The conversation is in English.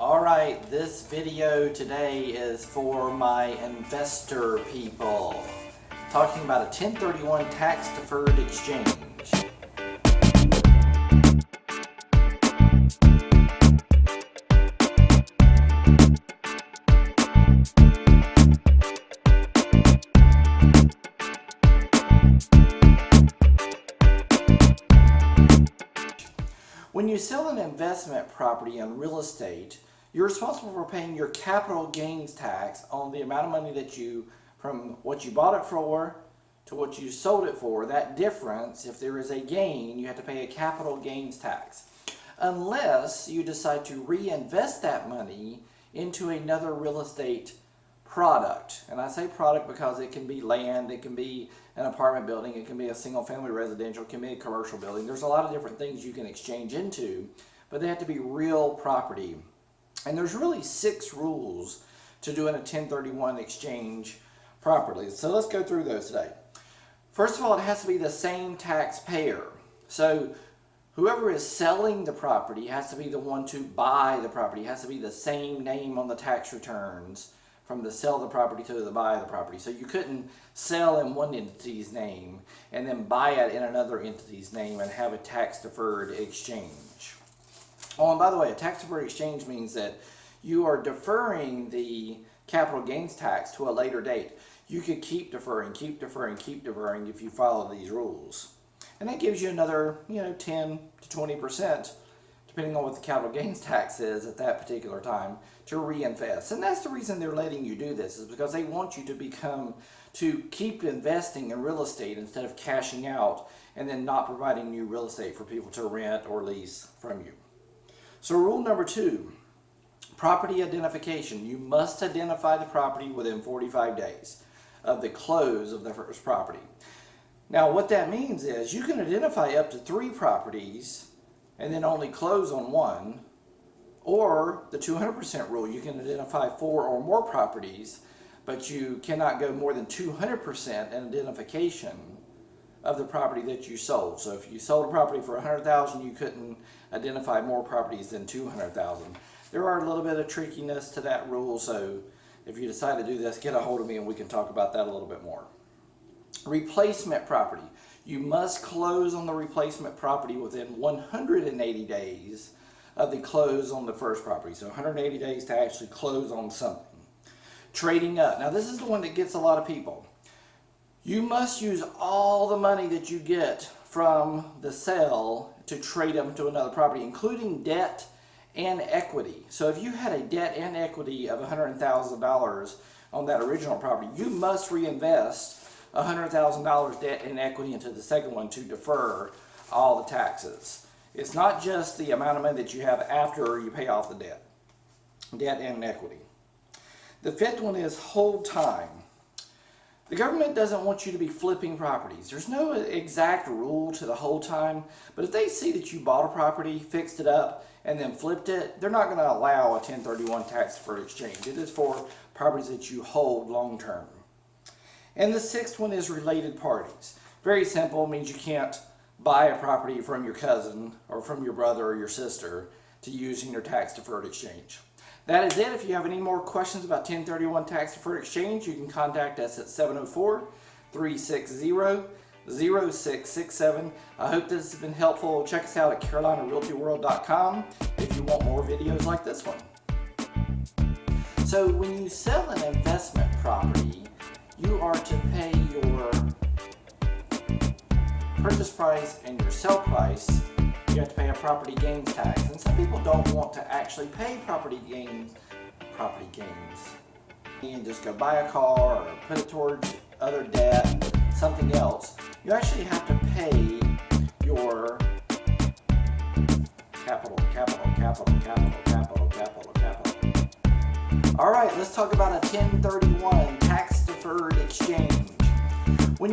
Alright, this video today is for my investor people. Talking about a 1031 tax deferred exchange. When you sell an investment property on real estate, you're responsible for paying your capital gains tax on the amount of money that you, from what you bought it for to what you sold it for. That difference, if there is a gain, you have to pay a capital gains tax. Unless you decide to reinvest that money into another real estate product. And I say product because it can be land, it can be an apartment building, it can be a single family residential, it can be a commercial building. There's a lot of different things you can exchange into, but they have to be real property. And there's really six rules to doing a 1031 exchange properly. So let's go through those today. First of all, it has to be the same taxpayer. So whoever is selling the property has to be the one to buy the property. It has to be the same name on the tax returns from the sell the property to the buy the property. So you couldn't sell in one entity's name and then buy it in another entity's name and have a tax deferred exchange. Oh, and by the way, a tax deferred exchange means that you are deferring the capital gains tax to a later date. You could keep deferring, keep deferring, keep deferring if you follow these rules. And that gives you another, you know, 10 to 20 percent depending on what the capital gains tax is at that particular time, to reinvest. And that's the reason they're letting you do this, is because they want you to become, to keep investing in real estate instead of cashing out and then not providing new real estate for people to rent or lease from you. So rule number two, property identification. You must identify the property within 45 days of the close of the first property. Now what that means is you can identify up to three properties and then only close on one, or the 200% rule, you can identify four or more properties, but you cannot go more than 200% in identification of the property that you sold. So if you sold a property for 100,000, you couldn't identify more properties than 200,000. There are a little bit of trickiness to that rule, so if you decide to do this, get a hold of me and we can talk about that a little bit more. Replacement property. You must close on the replacement property within 180 days of the close on the first property. So 180 days to actually close on something. Trading up. Now this is the one that gets a lot of people. You must use all the money that you get from the sale to trade up to another property, including debt and equity. So if you had a debt and equity of $100,000 on that original property, you must reinvest $100,000 debt and equity into the second one to defer all the taxes. It's not just the amount of money that you have after you pay off the debt, debt and equity. The fifth one is hold time. The government doesn't want you to be flipping properties. There's no exact rule to the hold time, but if they see that you bought a property, fixed it up, and then flipped it, they're not going to allow a 1031 tax deferred exchange. It is for properties that you hold long term. And the sixth one is related parties. Very simple, means you can't buy a property from your cousin or from your brother or your sister to use in your tax deferred exchange. That is it. If you have any more questions about 1031 tax deferred exchange, you can contact us at 704-360-0667. I hope this has been helpful. Check us out at carolinarealtyworld.com if you want more videos like this one. So when you sell an investment property, are to pay your purchase price and your sell price, you have to pay a property gains tax. And some people don't want to actually pay property gains, property gains. And just go buy a car or put it towards other debt, something else. You actually have to pay your capital, capital, capital, capital, capital, capital, capital. All right, let's talk about a 1031 tax deferred exchange. When